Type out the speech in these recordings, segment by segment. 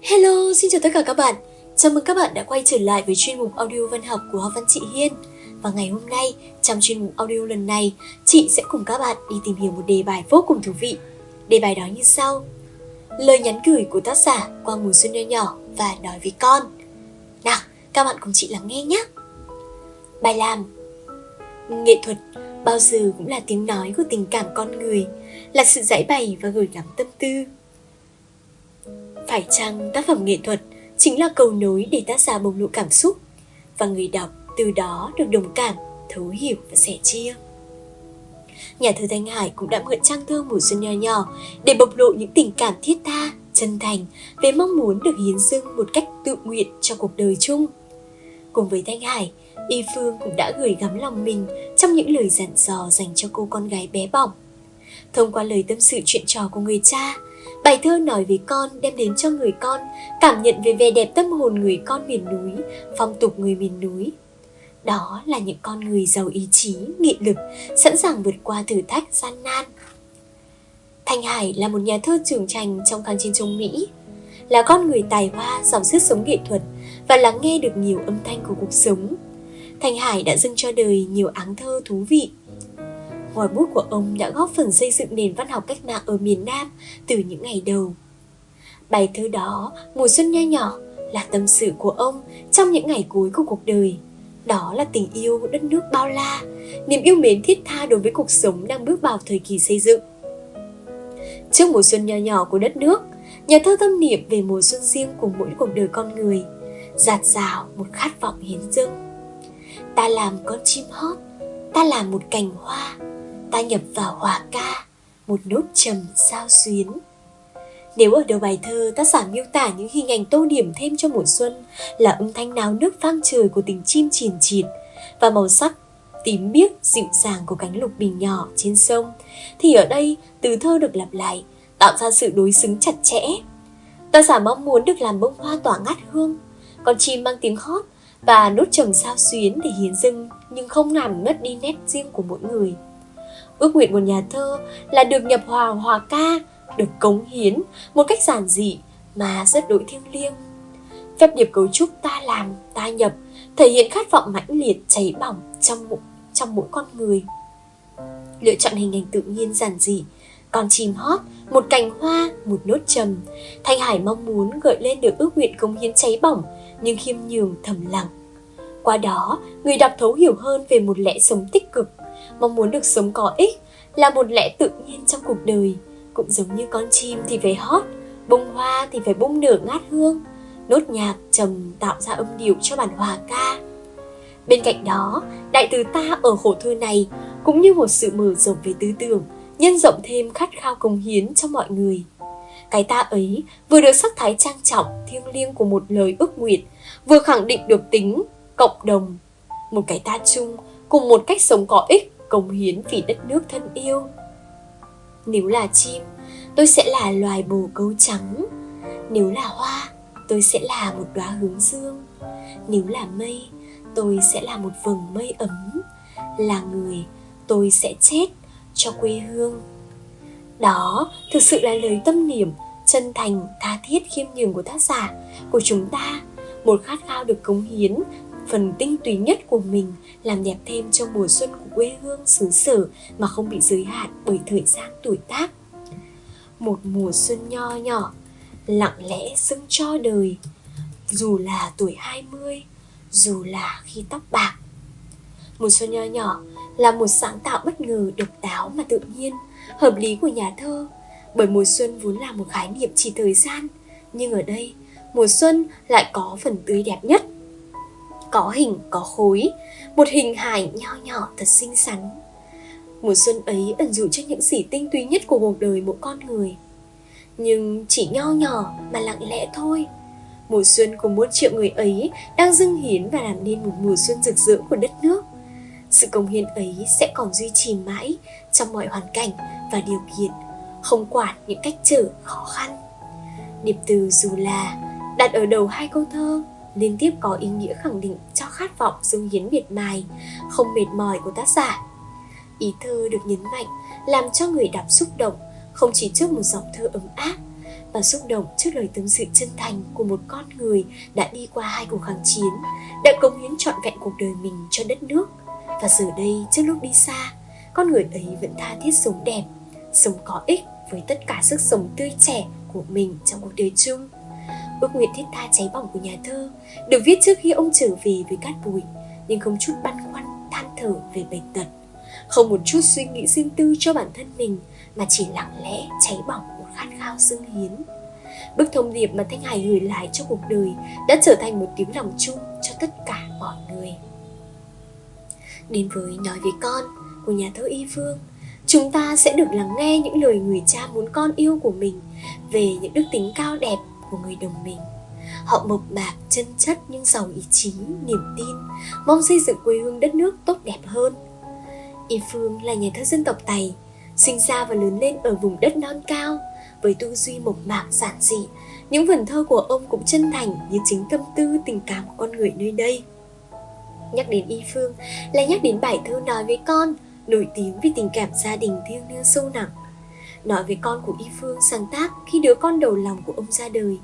Hello, xin chào tất cả các bạn. Chào mừng các bạn đã quay trở lại với chuyên mục audio văn học của văn chị Hiên. Và ngày hôm nay, trong chuyên mục audio lần này, chị sẽ cùng các bạn đi tìm hiểu một đề bài vô cùng thú vị. Đề bài đó như sau. Lời nhắn gửi của tác giả qua mùa xuân nho nhỏ và nói với con. Nào, các bạn cùng chị lắng nghe nhé. Bài làm Nghệ thuật bao giờ cũng là tiếng nói của tình cảm con người, là sự giải bày và gửi gắm tâm tư. Phải chăng tác phẩm nghệ thuật chính là cầu nối để tác giả bộc lộ cảm xúc và người đọc từ đó được đồng cảm, thấu hiểu và sẻ chia. Nhà thơ Thanh Hải cũng đã mượn trang thơ mùa xuân nho nhỏ để bộc lộ những tình cảm thiết tha, chân thành về mong muốn được hiến dâng một cách tự nguyện cho cuộc đời chung. Cùng với Thanh Hải, Y Phương cũng đã gửi gắm lòng mình trong những lời dặn dò dành cho cô con gái bé bỏng. Thông qua lời tâm sự chuyện trò của người cha, bài thơ nói về con đem đến cho người con cảm nhận về vẻ đẹp tâm hồn người con miền núi, phong tục người miền núi. Đó là những con người giàu ý chí, nghị lực, sẵn sàng vượt qua thử thách gian nan. Thanh Hải là một nhà thơ trưởng thành trong kháng chiến chống Mỹ, là con người tài hoa, giàu sức sống nghệ thuật và lắng nghe được nhiều âm thanh của cuộc sống. Thanh Hải đã dâng cho đời nhiều áng thơ thú vị. Ngòi bút của ông đã góp phần xây dựng nền văn học cách mạng ở miền Nam từ những ngày đầu. Bài thơ đó, Mùa xuân nho nhỏ, là tâm sự của ông trong những ngày cuối của cuộc đời. Đó là tình yêu đất nước bao la, niềm yêu mến thiết tha đối với cuộc sống đang bước vào thời kỳ xây dựng. Trước mùa xuân nho nhỏ của đất nước, nhà thơ tâm niệm về mùa xuân riêng của mỗi cuộc đời con người, giạt rào một khát vọng hiến dâng. Ta làm con chim hót, ta làm một cành hoa, ta nhập vào hòa ca, một nốt trầm sao xuyến. Nếu ở đầu bài thơ tác giả miêu tả những hình ảnh tô điểm thêm cho mùa xuân là âm thanh náo nước vang trời của tình chim chìn chịt và màu sắc tím biếc dịu dàng của cánh lục bình nhỏ trên sông thì ở đây từ thơ được lặp lại tạo ra sự đối xứng chặt chẽ. Tác giả mong muốn được làm bông hoa tỏa ngát hương, con chim mang tiếng hót và nốt trầm sao xuyến để hiến dâng nhưng không làm mất đi nét riêng của mỗi người. Ước nguyện của nhà thơ là được nhập hòa hòa ca, được cống hiến một cách giản dị mà rất đối thiêng liêng. Phép điệp cấu trúc ta làm, ta nhập thể hiện khát vọng mãnh liệt cháy bỏng trong mỗi, trong mỗi con người. Lựa chọn hình ảnh tự nhiên giản dị, con chim hót, một cành hoa, một nốt trầm. Thanh Hải mong muốn gợi lên được ước nguyện cống hiến cháy bỏng nhưng khiêm nhường thầm lặng. Qua đó, người đọc thấu hiểu hơn về một lẽ sống tích cực, mong muốn được sống có ích là một lẽ tự nhiên trong cuộc đời, cũng giống như con chim thì phải hót, bông hoa thì phải bung nở ngát hương, nốt nhạc trầm tạo ra âm điệu cho bản hòa ca. Bên cạnh đó, đại từ ta ở khổ thơ này cũng như một sự mở rộng về tư tưởng, nhân rộng thêm khát khao công hiến cho mọi người. Cái ta ấy vừa được sắc thái trang trọng, thiêng liêng của một lời ước nguyện, vừa khẳng định được tính cộng đồng, một cái ta chung cùng một cách sống có ích, cống hiến vì đất nước thân yêu. Nếu là chim, tôi sẽ là loài bồ câu trắng. Nếu là hoa, tôi sẽ là một đóa hướng dương. Nếu là mây, tôi sẽ là một vầng mây ấm. Là người, tôi sẽ chết cho quê hương. Đó thực sự là lời tâm niệm chân thành, tha thiết khiêm nhường của tác giả, của chúng ta, một khát khao được cống hiến phần tinh túy nhất của mình làm đẹp thêm cho mùa xuân của quê hương xứ sở mà không bị giới hạn bởi thời gian tuổi tác. Một mùa xuân nho nhỏ, lặng lẽ dâng cho đời, dù là tuổi 20, dù là khi tóc bạc. Mùa xuân nho nhỏ là một sáng tạo bất ngờ độc đáo mà tự nhiên, hợp lý của nhà thơ bởi mùa xuân vốn là một khái niệm chỉ thời gian nhưng ở đây mùa xuân lại có phần tươi đẹp nhất có hình, có khối, một hình hài nho nhỏ thật xinh xắn. Mùa xuân ấy ẩn dụ cho những gì tinh túy nhất của cuộc đời mỗi con người. Nhưng chỉ nho nhỏ mà lặng lẽ thôi. Mùa xuân của muôn triệu người ấy đang dâng hiến và làm nên một mùa xuân rực rỡ của đất nước. Sự công hiến ấy sẽ còn duy trì mãi trong mọi hoàn cảnh và điều kiện, không quản những cách trở khó khăn. Điệp từ dù là đặt ở đầu hai câu thơ liên tiếp có ý nghĩa khẳng định cho khát vọng dung hiến miệt mài không mệt mỏi của tác giả ý thơ được nhấn mạnh làm cho người đọc xúc động không chỉ trước một dòng thơ ấm áp và xúc động trước lời tâm sự chân thành của một con người đã đi qua hai cuộc kháng chiến, đã cống hiến trọn vẹn cuộc đời mình cho đất nước. Và giờ đây, trước lúc đi xa, con người ấy vẫn tha thiết sống đẹp, sống có ích với tất cả sức sống tươi trẻ của mình trong cuộc đời chung. Ước nguyện thiết tha cháy bỏng của nhà thơ được viết trước khi ông trở về với cát bụi, nhưng không chút băn khoăn than thở về bệnh tật, không một chút suy nghĩ riêng tư cho bản thân mình mà chỉ lặng lẽ cháy bỏng một khát khao dâng hiến. Bức thông điệp mà Thanh Hải gửi lại cho cuộc đời đã trở thành một tiếng lòng chung cho tất cả mọi người. Đến với Nói với con của nhà thơ Y Phương, chúng ta sẽ được lắng nghe những lời người cha muốn con yêu của mình về những đức tính cao đẹp của người đồng mình. Họ mộc mạc, chân chất nhưng giàu ý chí, niềm tin, mong xây dựng quê hương đất nước tốt đẹp hơn. Y Phương là nhà thơ dân tộc Tày, sinh ra và lớn lên ở vùng đất non cao, với tư duy mộc mạc giản dị, những vần thơ của ông cũng chân thành như chính tâm tư tình cảm của con người nơi đây. Nhắc đến Y Phương là nhắc đến bài thơ nói với con, nổi tiếng vì tình cảm gia đình thiêng liêng sâu nặng. Nói về con của Y Phương sáng tác khi đứa con đầu lòng của ông ra đời.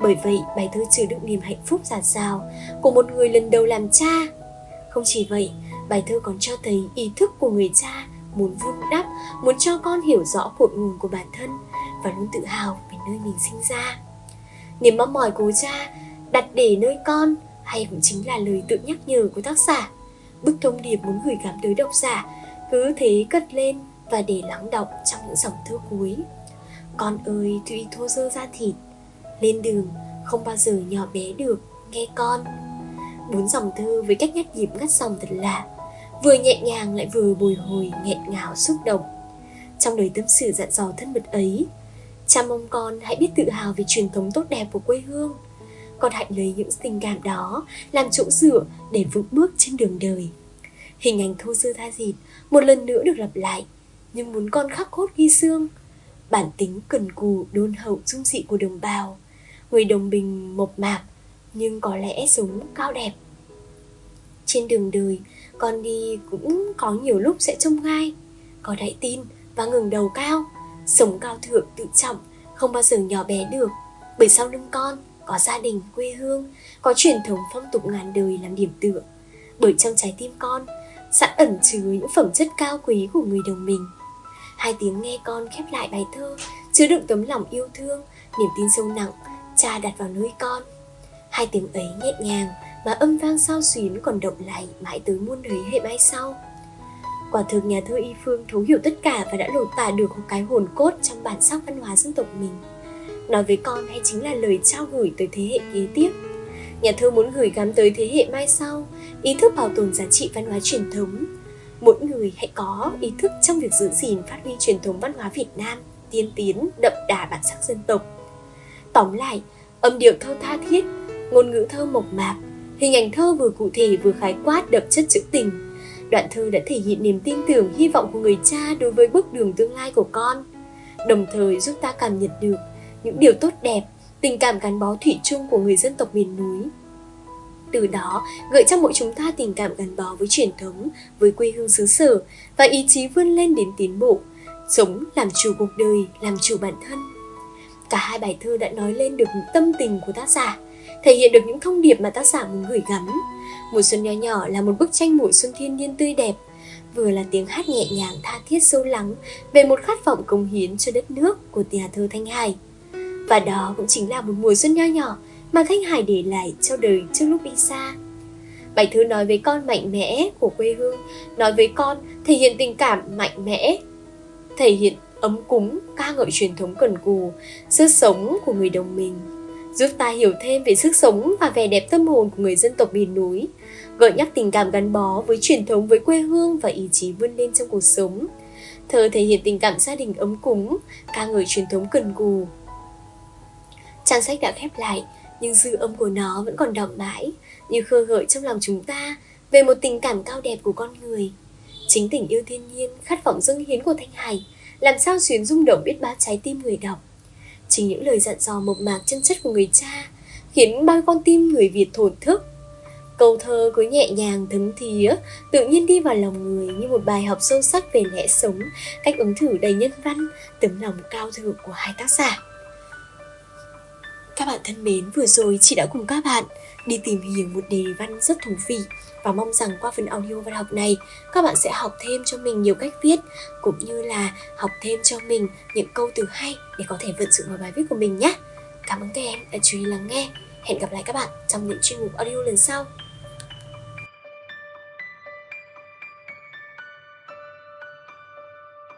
Bởi vậy, bài thơ chứa đựng niềm hạnh phúc giạt rào của một người lần đầu làm cha. Không chỉ vậy, bài thơ còn cho thấy ý thức của người cha muốn vun đắp, muốn cho con hiểu rõ cội nguồn của bản thân và luôn tự hào về nơi mình sinh ra. Niềm mong mỏi của cha đặt để nơi con hay cũng chính là lời tự nhắc nhở của tác giả. Bức thông điệp muốn gửi gắm tới độc giả cứ thế cất lên và để lắng động trong những dòng thơ cuối. Con ơi tuy thô dơ ra thịt, lên đường không bao giờ nhỏ bé được, nghe con. Bốn dòng thơ với cách nhắc nhịp ngắt dòng thật lạ, vừa nhẹ nhàng lại vừa bồi hồi nghẹn ngào xúc động. Trong đời tâm sự dặn dò thân mật ấy, cha mong con hãy biết tự hào về truyền thống tốt đẹp của quê hương. Con hãy lấy những tình cảm đó làm chỗ dựa để vững bước trên đường đời. Hình ảnh thô sơ tha dịt một lần nữa được lặp lại, nhưng muốn con khắc cốt ghi xương. Bản tính cần cù đôn hậu dung dị của đồng bào, người đồng bình mộc mạc nhưng có lẽ sống cao đẹp. Trên đường đời, con đi cũng có nhiều lúc sẽ trông gai, có đại tin và ngừng đầu cao, sống cao thượng tự trọng, không bao giờ nhỏ bé được, bởi sau lưng con có gia đình, quê hương, có truyền thống phong tục ngàn đời làm điểm tựa. Bởi trong trái tim con sẵn ẩn chứa những phẩm chất cao quý của người đồng mình. Hai tiếng nghe con khép lại bài thơ, chứa đựng tấm lòng yêu thương, niềm tin sâu nặng, cha đặt vào nơi con. Hai tiếng ấy nhẹ nhàng mà âm vang sao xuyến còn động lại mãi tới muôn đời hệ mai sau. Quả thực nhà thơ Y Phương thấu hiểu tất cả và đã lột tả được một cái hồn cốt trong bản sắc văn hóa dân tộc mình. Nói với con hay chính là lời trao gửi tới thế hệ kế tiếp. Nhà thơ muốn gửi gắm tới thế hệ mai sau ý thức bảo tồn giá trị văn hóa truyền thống. Mỗi người hãy có ý thức trong việc giữ gìn phát huy truyền thống văn hóa Việt Nam, tiên tiến, đậm đà bản sắc dân tộc. Tóm lại, âm điệu thơ tha thiết, ngôn ngữ thơ mộc mạc, hình ảnh thơ vừa cụ thể vừa khái quát đậm chất trữ tình. Đoạn thơ đã thể hiện niềm tin tưởng, hy vọng của người cha đối với bước đường tương lai của con, đồng thời giúp ta cảm nhận được những điều tốt đẹp, tình cảm gắn bó thủy chung của người dân tộc miền núi từ đó gợi cho mỗi chúng ta tình cảm gắn bó với truyền thống, với quê hương xứ sở và ý chí vươn lên đến tiến bộ, sống làm chủ cuộc đời, làm chủ bản thân. Cả hai bài thơ đã nói lên được tâm tình của tác giả, thể hiện được những thông điệp mà tác giả muốn gửi gắm. Mùa xuân nho nhỏ là một bức tranh mùa xuân thiên nhiên tươi đẹp, vừa là tiếng hát nhẹ nhàng tha thiết sâu lắng về một khát vọng cống hiến cho đất nước của nhà thơ Thanh Hải. Và đó cũng chính là một mùa xuân nho nhỏ mà Thanh Hải để lại cho đời trước lúc đi xa. Bài thơ nói với con mạnh mẽ của quê hương, nói với con thể hiện tình cảm mạnh mẽ, thể hiện ấm cúng, ca ngợi truyền thống cần cù, sức sống của người đồng mình, giúp ta hiểu thêm về sức sống và vẻ đẹp tâm hồn của người dân tộc miền núi, gợi nhắc tình cảm gắn bó với truyền thống với quê hương và ý chí vươn lên trong cuộc sống. Thơ thể hiện tình cảm gia đình ấm cúng, ca ngợi truyền thống cần cù. Trang sách đã khép lại, nhưng dư âm của nó vẫn còn đọng mãi, như khơi gợi trong lòng chúng ta về một tình cảm cao đẹp của con người. Chính tình yêu thiên nhiên khát vọng dâng hiến của thanh hải, làm sao xuyến rung động biết bao trái tim người đọc. Chính những lời dặn dò mộc mạc chân chất của người cha khiến bao con tim người việt thổn thức. Câu thơ cứ nhẹ nhàng thấm thía, tự nhiên đi vào lòng người như một bài học sâu sắc về lẽ sống, cách ứng thử đầy nhân văn, tấm lòng cao thượng của hai tác giả. Các bạn thân mến, vừa rồi chị đã cùng các bạn đi tìm hiểu một đề văn rất thú vị và mong rằng qua phần audio văn học này các bạn sẽ học thêm cho mình nhiều cách viết cũng như là học thêm cho mình những câu từ hay để có thể vận dụng vào bài viết của mình nhé. Cảm ơn các em đã chú ý lắng nghe. Hẹn gặp lại các bạn trong những chuyên mục audio lần sau.